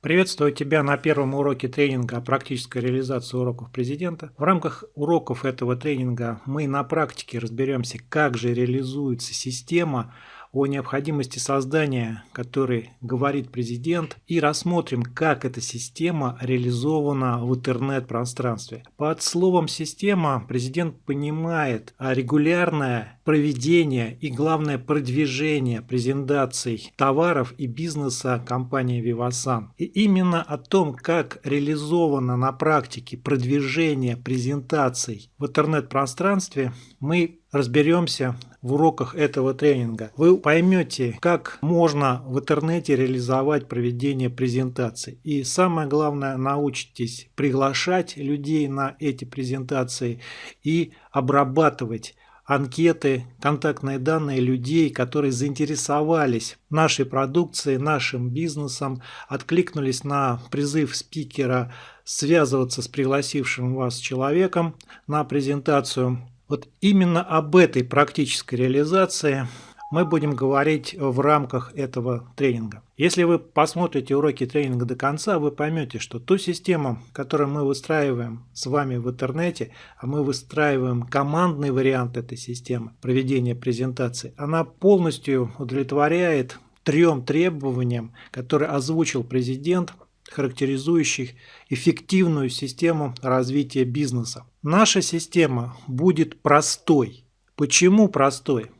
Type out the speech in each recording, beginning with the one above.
Приветствую тебя на первом уроке тренинга о практической реализации уроков президента. В рамках уроков этого тренинга мы на практике разберемся, как же реализуется система о необходимости создания, который говорит президент, и рассмотрим, как эта система реализована в интернет-пространстве. Под словом «система» президент понимает регулярное проведение и, главное, продвижение презентаций товаров и бизнеса компании Vivasan. И именно о том, как реализовано на практике продвижение презентаций в интернет-пространстве, мы разберемся в уроках этого тренинга. Вы поймете, как можно в интернете реализовать проведение презентаций. И самое главное, научитесь приглашать людей на эти презентации и обрабатывать анкеты, контактные данные людей, которые заинтересовались нашей продукцией, нашим бизнесом, откликнулись на призыв спикера связываться с пригласившим вас человеком на презентацию вот именно об этой практической реализации мы будем говорить в рамках этого тренинга. Если вы посмотрите уроки тренинга до конца, вы поймете, что ту систему, которую мы выстраиваем с вами в интернете, а мы выстраиваем командный вариант этой системы проведения презентации, она полностью удовлетворяет трем требованиям, которые озвучил президент характеризующих эффективную систему развития бизнеса. Наша система будет простой. Почему простой?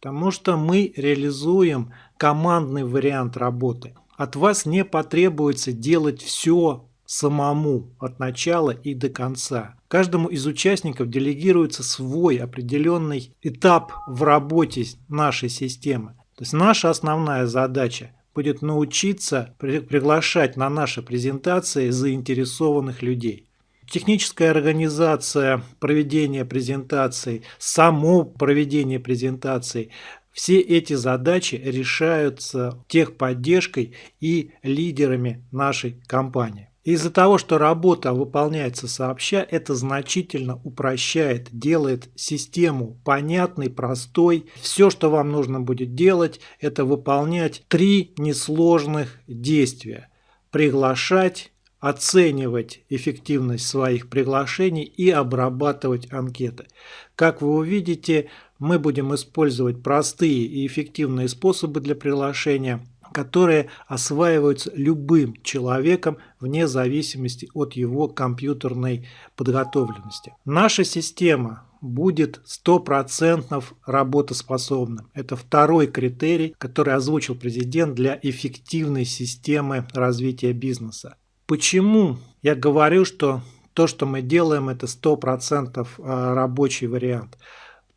Потому что мы реализуем командный вариант работы. От вас не потребуется делать все самому от начала и до конца. Каждому из участников делегируется свой определенный этап в работе нашей системы. То есть наша основная задача будет научиться при приглашать на наши презентации заинтересованных людей. Техническая организация проведения презентаций, само проведение презентаций, все эти задачи решаются техподдержкой и лидерами нашей компании. Из-за того, что работа выполняется сообща, это значительно упрощает, делает систему понятной, простой. Все, что вам нужно будет делать, это выполнять три несложных действия. Приглашать, оценивать эффективность своих приглашений и обрабатывать анкеты. Как вы увидите, мы будем использовать простые и эффективные способы для приглашения – которые осваиваются любым человеком вне зависимости от его компьютерной подготовленности. Наша система будет стопроцентно работоспособным. Это второй критерий, который озвучил президент для эффективной системы развития бизнеса. Почему я говорю, что то, что мы делаем, это 100% а, рабочий вариант?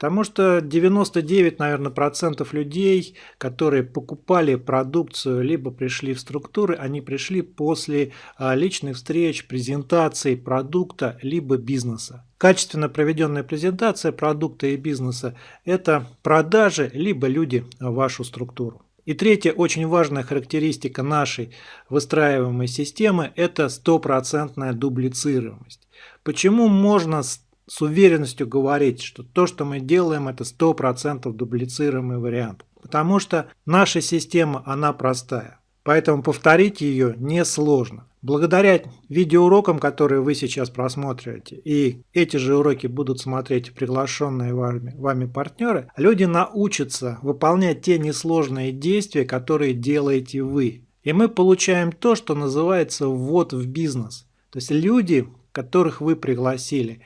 Потому что 99, наверное, процентов людей, которые покупали продукцию, либо пришли в структуры, они пришли после а, личных встреч, презентаций продукта, либо бизнеса. Качественно проведенная презентация продукта и бизнеса – это продажи, либо люди в вашу структуру. И третья очень важная характеристика нашей выстраиваемой системы – это стопроцентная дублицируемость. Почему можно уверенностью говорить, что то, что мы делаем, это 100% дублицируемый вариант. Потому что наша система, она простая. Поэтому повторить ее несложно. Благодаря видеоурокам, которые вы сейчас просмотрите, и эти же уроки будут смотреть приглашенные вами, вами партнеры, люди научатся выполнять те несложные действия, которые делаете вы. И мы получаем то, что называется ввод в бизнес. То есть люди, которых вы пригласили,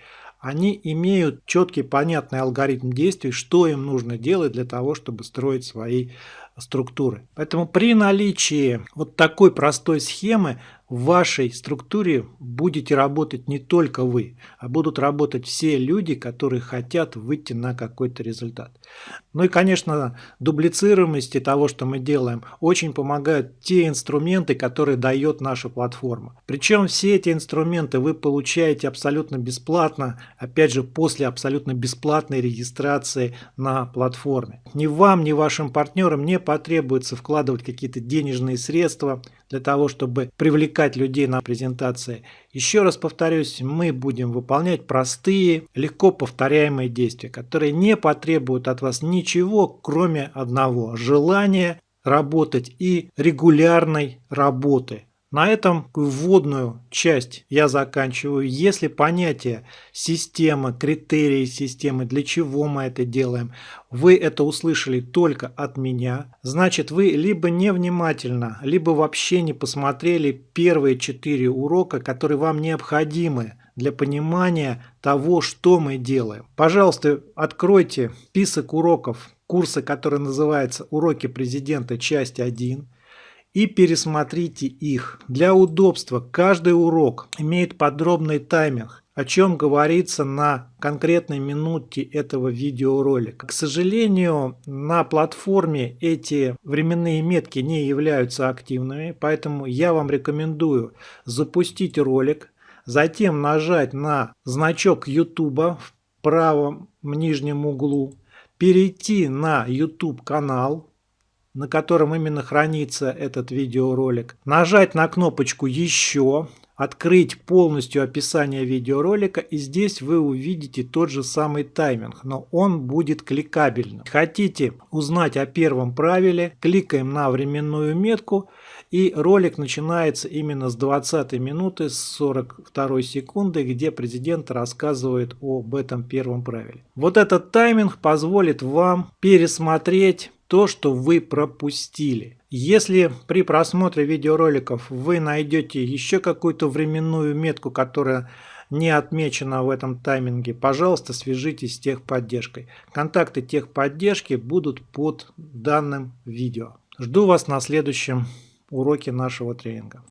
они имеют четкий, понятный алгоритм действий, что им нужно делать для того, чтобы строить свои структуры. Поэтому при наличии вот такой простой схемы в вашей структуре будете работать не только вы, а будут работать все люди, которые хотят выйти на какой-то результат. Ну и, конечно, дублицируемости того, что мы делаем, очень помогают те инструменты, которые дает наша платформа. Причем все эти инструменты вы получаете абсолютно бесплатно, опять же, после абсолютно бесплатной регистрации на платформе. Ни вам, ни вашим партнерам не потребуется вкладывать какие-то денежные средства для того, чтобы привлекать людей на презентации. Еще раз повторюсь, мы будем выполнять простые, легко повторяемые действия, которые не потребуют от вас ничего, кроме одного – желания работать и регулярной работы На этом вводную часть я заканчиваю. Если понятие системы, критерии системы, для чего мы это делаем, вы это услышали только от меня, значит вы либо невнимательно, либо вообще не посмотрели первые четыре урока, которые вам необходимы для понимания того, что мы делаем. Пожалуйста, откройте список уроков курса, который называется «Уроки президента. Часть 1» и пересмотрите их. Для удобства каждый урок имеет подробный таймер, о чем говорится на конкретной минуте этого видеоролика. К сожалению, на платформе эти временные метки не являются активными, поэтому я вам рекомендую запустить ролик, затем нажать на значок YouTube в правом нижнем углу, перейти на YouTube канал, на котором именно хранится этот видеоролик, нажать на кнопочку «Еще», открыть полностью описание видеоролика и здесь вы увидите тот же самый тайминг, но он будет кликабельным. Хотите узнать о первом правиле, кликаем на временную метку и ролик начинается именно с 20 минуты с 42 секунды, где президент рассказывает об этом первом правиле. Вот этот тайминг позволит вам пересмотреть то, что вы пропустили. Если при просмотре видеороликов вы найдете еще какую-то временную метку, которая не отмечена в этом тайминге, пожалуйста, свяжитесь с техподдержкой. Контакты техподдержки будут под данным видео. Жду вас на следующем уроке нашего тренинга.